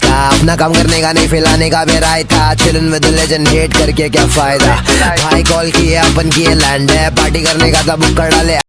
अपना काम करने का नहीं, फैलाने का मेरा था। चिलन विद लेजेंड हेट करके क्या फ़ायदा? भाई कॉल किए, अपन किए लैंड है। पार्टी करने का था बुक कर डाले